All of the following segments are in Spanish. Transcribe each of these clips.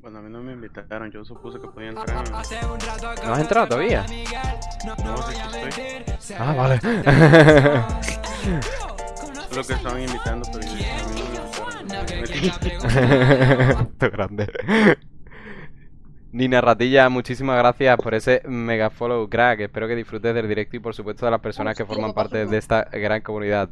Bueno, a mí no me invitaron, yo supuse que podía entrar. ¿No has entrado todavía? No sé si estoy. Ah, vale. Solo que estaban invitando, pero yo, a mí no grande. Nina Ratilla, muchísimas gracias por ese mega follow, crack. Espero que disfrutes del directo y por supuesto de las personas que forman parte de esta gran comunidad.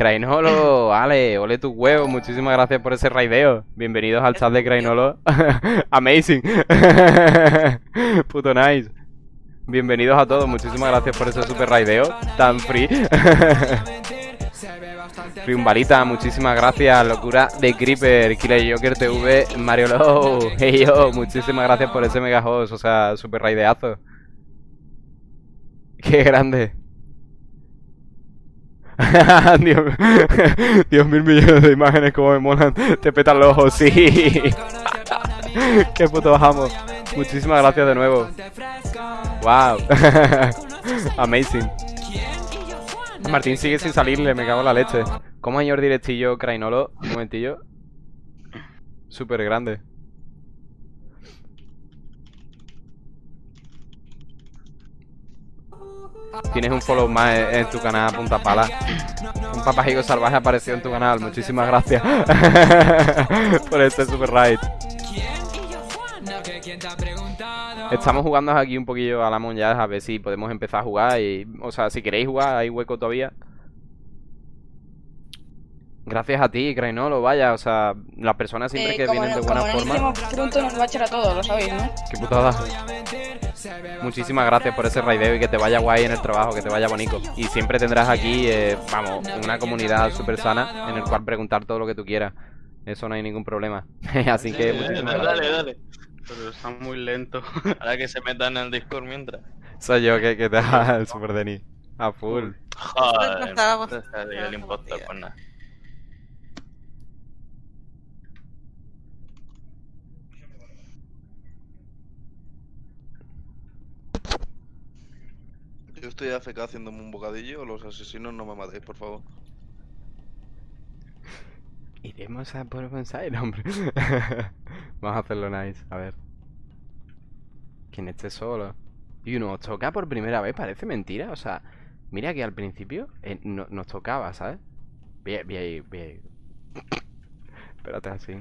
Crainolo, Ale, ole tu huevo, muchísimas gracias por ese raideo. Bienvenidos al chat de Crainolo. Amazing. Puto nice. Bienvenidos a todos, muchísimas gracias por ese super raideo tan free. Friumbalita, muchísimas gracias. Locura de Creeper, Killer Joker TV, Mario Low. Hey yo, muchísimas gracias por ese mega host, o sea, super raideazo. Qué grande. Dios, Dios, mil millones de imágenes como me molan. Te petan los ojos, sí. Qué puto bajamos. Muchísimas gracias de nuevo. Wow. Amazing. Martín sigue sin salirle, me cago en la leche. ¿Cómo señor directillo Crainolo? Un momentillo. Súper grande. Tienes un follow más en tu canal, punta pala. Un papajigo salvaje apareció en tu canal. Muchísimas gracias por este super raid. Estamos jugando aquí un poquillo a la monja a ver si podemos empezar a jugar y, o sea, si queréis jugar, hay hueco todavía. Gracias a ti, Crainolo, vaya, o sea, las personas siempre Eh, que vienen de no- buena no forma. pronto nos va a echar a todos, lo sabéis, ¿no? Qué putada. Muchísimas gracias por ese raideo y que te vaya guay en el trabajo, que te vaya bonito. Y siempre tendrás aquí, eh, vamos, una comunidad súper sana en el cual preguntar todo lo que tú quieras. Eso no hay ningún problema. Así que Sí, muchísimas dale, gracias. dale. Pero está muy lento. Ahora que se metan en el Discord mientras. Soy yo que, que te da el super Denis. A full. Joder. ese es el Yo estoy AFK haciéndome un bocadillo, los asesinos no me matéis, por favor. Iremos a por bonsai, hombre. Vamos a hacerlo nice, a ver. Quien esté solo. Y nos toca por primera vez, parece mentira. O sea, mira que al principio eh, no- nos tocaba, ¿sabes? Bien, bien, bien. Espérate así.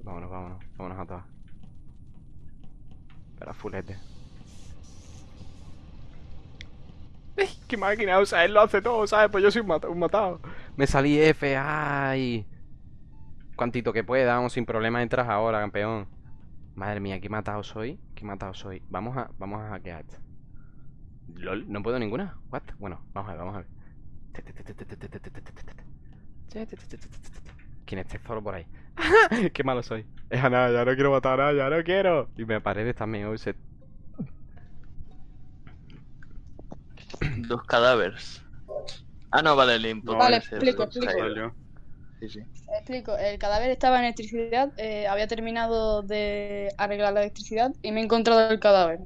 Vámonos, vámonos, vámonos a todas. Espera, fulete. ¡Qué máquina! O sea, él lo hace todo, ¿sabes? Pues yo soy un, mata- un matado. Me salí F, ¡ay! Cuantito que pueda, vamos, sin problema entras ahora, campeón. Madre mía, qué matado soy. Qué matado soy. Vamos a, vamos a hackear. esto. LOL, no puedo ninguna. What? Bueno, vamos a ver, vamos a ver. ¿Quién esté solo por ahí? Qué malo soy. Es a nada, ya no quiero matar a ya no quiero. Y me paredes también, hoy se... Dos cadáveres. Ah, no, vale, el impostor. Vale, es el explico, explico. Sí, sí. Explico, el cadáver estaba en electricidad, eh, había terminado de arreglar la electricidad y me he encontrado el cadáver.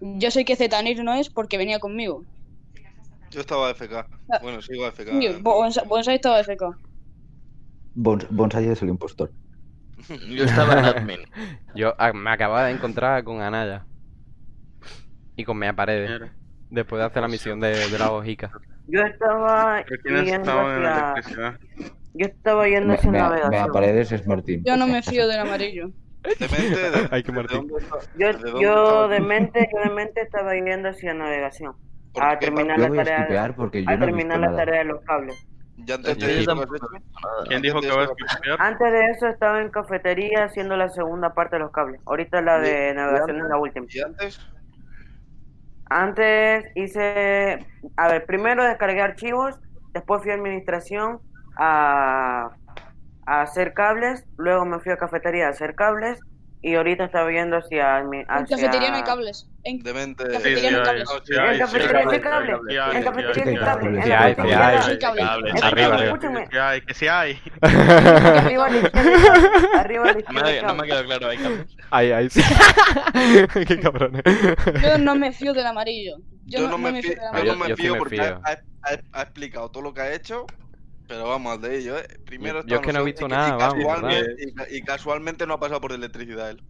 Yo sé que Zetanir no es porque venía conmigo. Yo estaba AFK. Ah. Bueno, sigo AFK. Bonsa- Bonsai estaba FK. Bons- Bonsai es el impostor. Yo estaba en admin. Yo ah, me acababa de encontrar con Anaya. Y con Mea Paredes. Después de hacer la misión de, de la hojica. Yo estaba ¿Pero quiénes yendo estaban en la hacia... Yo estaba yendo Me, hacia me- me navegación. Paredes es Martín. Yo no me fío del amarillo. Demente, de, Ay, qué ¿de Martín. Yo, ¿De dónde yo estaba? de mente, yo de mente estaba yendo hacia navegación. ¿Por A terminar la tarea, skipear porque yo a terminar la nada. tarea de los cables. Ya antes Yo de eso. ¿Quién dijo que va a escuchar? Antes de eso estaba en cafetería haciendo la segunda parte de los cables. Ahorita la de ¿Y- navegación es la última. ¿Y antes? Antes hice, a ver, primero descargué archivos, después fui a administración a, hacer cables, luego me fui a cafetería a hacer cables y ahorita estaba yendo hacia... admi- En hacia... cafetería no hay cables. En... Demente. Cafetería Sí, sí, no hay. cables. No, sí En cafetería hay. sí hay cables. Sí hay, En cafetería hay, sí hay cables. Sí hay, sí hay. hay cables. Arriba, arriba. escúchame, Que hay, que sí hay. arriba. Arriba a la No me, no cables. quedó claro, hay cables. Ahí, ahí sí. Qué cabrones. Yo no me fío del amarillo. Yo, Yo no me fío fío, del yo yo- no amarillo. me yo sí fío me porque fío. ha, ha- ha explicado todo lo que ha hecho Pero vamos al de ello, ¿eh? Primero Yo- yo es que no he visto y- nada, vamos, casualmente- y, ca- y casualmente no ha pasado por electricidad él.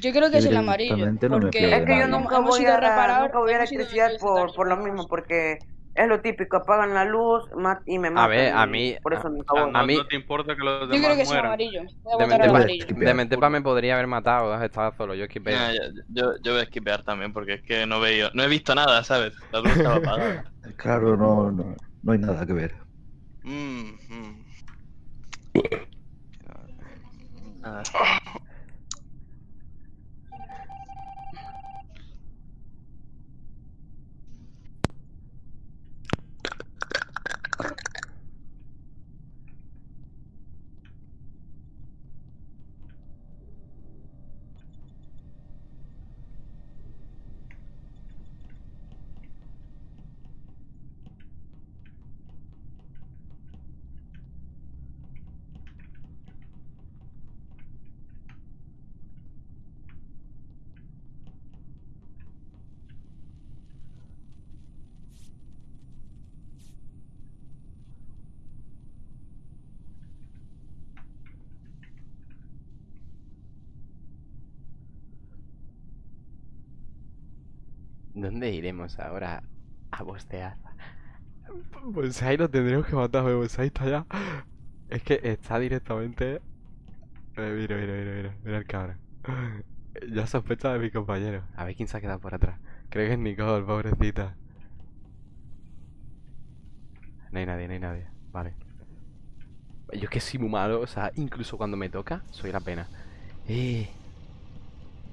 Yo creo que es el amarillo. No me Porque Es que yo nunca hemos voy ido a, a reparar. nunca voy a electricidad por, por lo mismo, porque es lo típico, apagan la luz y me matan. ver, a mí- Por eso a- voy. no, a mí- no te importa que los Yo demás creo que es amarillo. Voy a De votar amarillo. De mente puro. pa me podría haber matado, estaba solo, yo esquipé. Yo, yo voy a esquipear también porque es que no veo, no he visto nada, ¿sabes? La luz estaba apagada. Claro, no, no, no hay nada que ver. Mm-hmm. Uh, oh. ¿Dónde iremos ahora a bostear? Bonsai lo tendremos que matar, Bonsai está allá. Es que está directamente. Eh, mira, mira, mira, mira, mira el cabrón. Ya sospecha de mi compañero. A ver quién se ha quedado por atrás. Creo que es Nicole, pobrecita. No hay nadie, no hay nadie. Vale. Yo es que soy muy malo, o sea, incluso cuando me toca, soy la pena. Eh.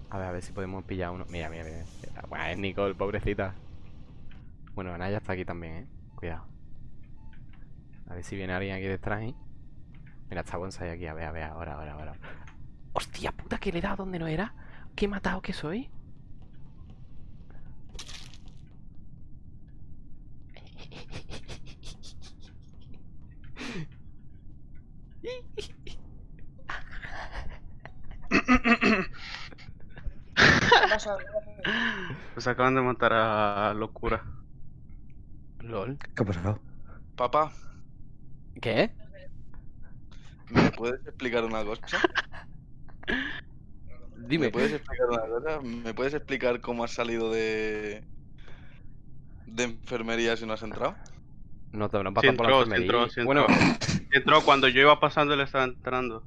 A ver, a ver si podemos pillar uno. Mira, mira, mira. Bueno, es Nicole, pobrecita. Bueno, Anaya está aquí también, eh. Cuidado. A ver si viene alguien aquí detrás, eh. Mira, está Bonsai aquí. A ver, a ver, ahora, ahora, ahora. Hostia puta, que le he dado donde no era. Qué matado que soy. Ver. Pues acaban de matar a Locura. LOL. ¿Qué ha pasado? Papá, ¿Qué? ¿me puedes explicar una cosa? Dime. ¿Me puedes explicar una cosa? ¿Me puedes explicar cómo has salido de de enfermería si no has entrado? No te habrán Sí pasado por la entró, sí enfermería. entró, sí Bueno, Entró cuando yo iba pasando, él estaba entrando.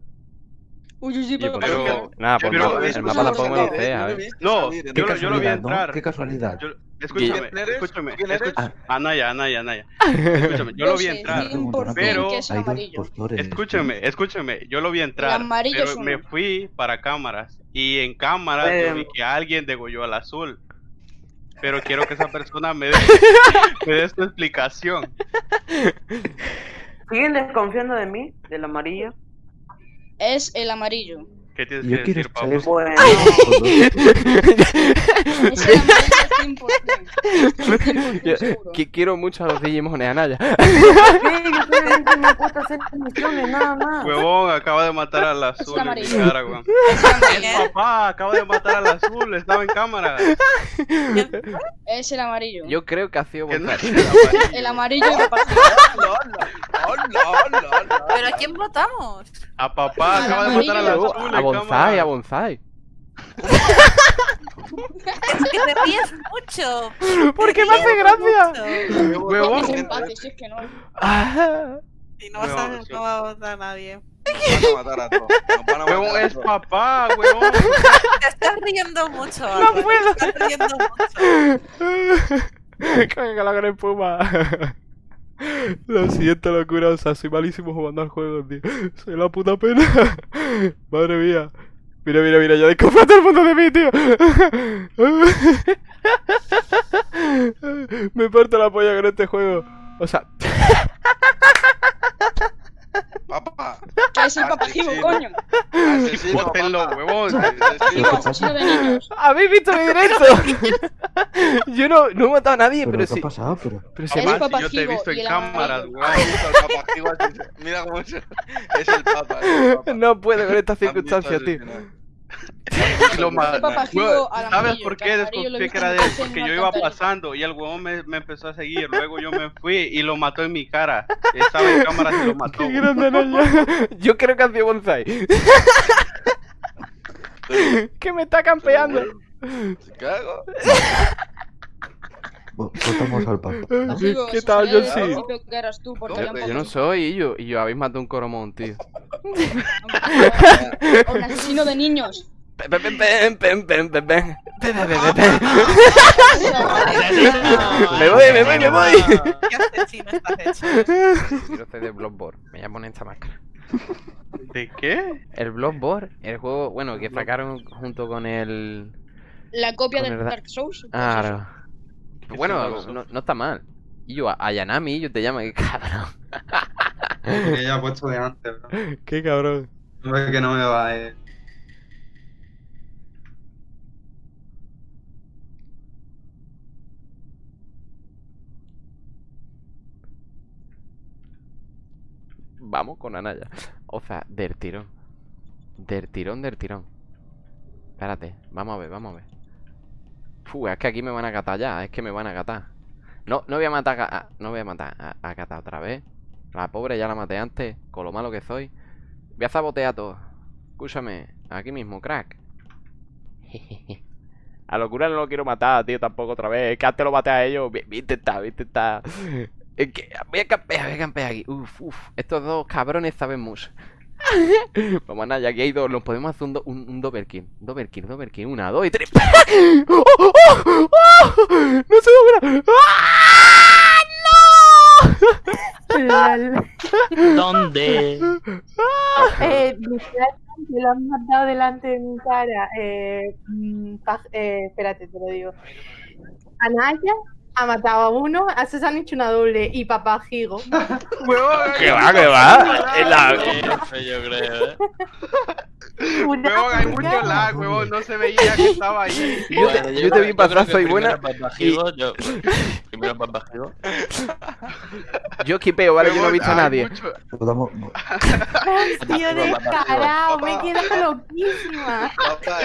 Uy, uy, sí, pero. pero- nada, pues pero el mapa tampoco me lo sé, a ver. No, yo, Qué lo- yo lo vi casualidad, ¿no? entrar. Qué casualidad. Yo- escúchame, ¿Quién eres? escúchame, ¿Quién eres? escúchame. Anaya, Anaya, Anaya. Escúchame, yo lo vi entrar. 100% pero-. Escúchame, escúchame, yo lo vi entrar, amarillo pero me fui para cámaras y en cámaras yo vi que alguien degolló al azul. Pero quiero que esa persona me dé, me dé su explicación. ¿Siguen desconfiando de mí, del amarillo? Es el amarillo. ¿Qué tienes Yo que quiero decir, Pablo? Bueno, Es el amarillo 100%. Estoy 100% Yo- seguro. que quiero mucho a los Digimon de Anaya. sí, yo solamente me he puesto a hacer misiones, nada más. Huevón, acaba de matar al azul en mi amarillo. cara, weón. El papá acaba de matar al azul, estaba en cámara. Es el amarillo. Yo creo que ha sido el amarillo. El amarillo y papá. ¿Pero a quién votamos? A papá acaba de matar al amarillo. azul A Bonsai, a Bonsai. Es que te ríes mucho. ¿Por qué me hace gracia? Huevón, Es empate, si es que no. Y no, vas a, no va a votar nadie. Nos van a matar a todos. Nos Huevón, es papá, huevón. Te estás riendo mucho. Álvaro, puedo. Te estás riendo mucho. Que la gran espuma. Lo siento, locura. O sea, soy malísimo jugando al juego, tío. Soy la puta pena. Madre mía. Mira, mira, mira, ya desconfía todo el mundo de mí, tío. Me parto la polla con este juego. O sea, Papá. Que es el papajivo, Asesino. coño. Asesino, papá. de niños. ¿habéis visto mi directo? Yo no, no he matado a nadie, ¿Pero pero qué sí. ha pasado? Pero... Pero se si yo te he visto en así. Mira cómo es. Es el papa. es el papa. No puedo con estas circunstancias, tío. Lo ma- Papá Huevón, Gigo al ¿Sabes por qué desconfié que era de él? Porque yo iba pasando y el huevón me, me empezó a seguir. Luego yo me fui y lo mató en mi cara. Estaba en cámara y lo mató. Qué grande Naya. Yo creo que ha sido Bonsai. que me está campeando. ¿Se cago? Al pato. ¿Qué tal, eh, yo, tampoco... yo no soy y yo, y yo habéis matado un coromón, tío. un asesino de niños. Me voy, me voy, me voy. ¿Qué hace chino esta fecha? de Bloodborne. Me llamo en esta máscara. ¿De qué? El Bloodborne, el juego, bueno, que sacaron junto con el la copia del Dark Souls. pues Ah, ¿Qué bueno, no, no está mal. Y yo, a- Ayanami, yo te llamo, qué cabrón. Que ya puesto de antes, bro. Qué cabrón. No es que no me va, eh. Vamos con Anaya. O sea, del tirón. Del tirón, del tirón. Espérate, vamos a ver, vamos a ver. Fu, es que aquí me van a catar ya, es que me van a catar. No, no voy a matar a, no voy a matar a, a catar otra vez. La pobre ya la maté antes, con lo malo que soy. Voy a sabotear todo. Escúchame, aquí mismo, crack. A locura no lo quiero matar, tío, tampoco otra vez. Es que antes lo maté a ellos. Voy a voy a. Es que voy a campear, voy a campear aquí. Uf, uf. Estos dos cabrones saben mucho. Vamos ya aquí hay dos. Nos podemos hacer un, do- un, un double kill. Kill. Una, dos y tres. ¡Oh, oh, oh! ¡Oh! ¡No se logra! ¡Ah! ¡No! ¿Dónde? Eh, literalmente lo han matado delante de mi cara. Eh, mm, eh, espérate, te lo digo. Anaya ha matado a uno, a se han hecho una doble y papá Gigo. ¿Qué va, qué va? En la- yo creo, ¿eh? Una- Huevón, hay mucho lag, huevón. No se veía que estaba ahí. Yo te, yo te vi para atrás, soy buena. Primero Papajigo, yo. Primero Papajigo. Yo esquipeo, ¿vale? Yo no he visto a nadie. mucho- Votamos. Tío descarado, me he quedado loquísima. Papá,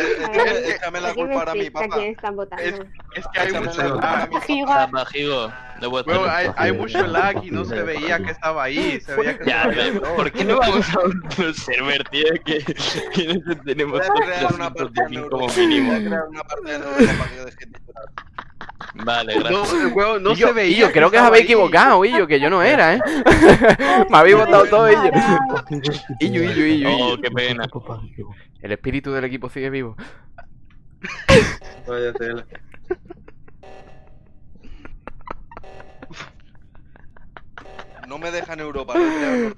échame, la culpa ahora a mí, papá. están votando. Es que ah, hay mucho lag. hay, mucho lag y no se veía que estaba ahí. Se veía que ya, estaba ¿Por qué no vamos a un server, tío? Que, que tenemos una parte como mínimo. una parte de Vale, gracias. No, no yo, se veía. Yo creo que os habéis equivocado, Illo, que yo no era, ¿eh? Me habéis votado todo, Illo. Illo, Illo, Illo. Oh, qué pena. El espíritu del equipo sigue vivo. Vaya tela. No me dejan Europa, no me dejan.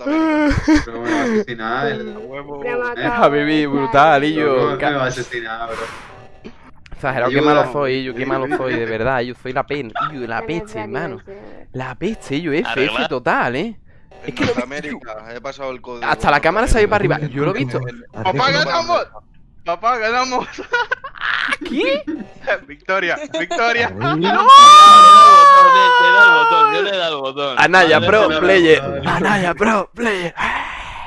Pero me va a asesinar. El... Huevo. Matado. Eh, Habibi, brutal, y yo. me va a asesinar, bro. Exagerado, qué malo soy, yo, qué malo soy, de verdad. Yo soy la pena, la peste, hermano. La peste, yo, F, F total, ¿eh? En que lo- Norteamérica, he pasado el código. Hasta la cámara se ha ido para arriba. Yo lo he visto. Papá, ganamos. Papá, ganamos. ¿Qué? Victoria, victoria. Le he dado el botón, yo le he dado el botón. Anaya, pro player. Anaya, pro player.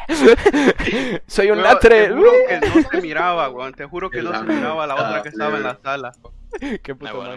Soy un lastre. Te juro que no se miraba, weón. Te juro que no se miraba la otra que estaba en la sala. Qué Ah, puto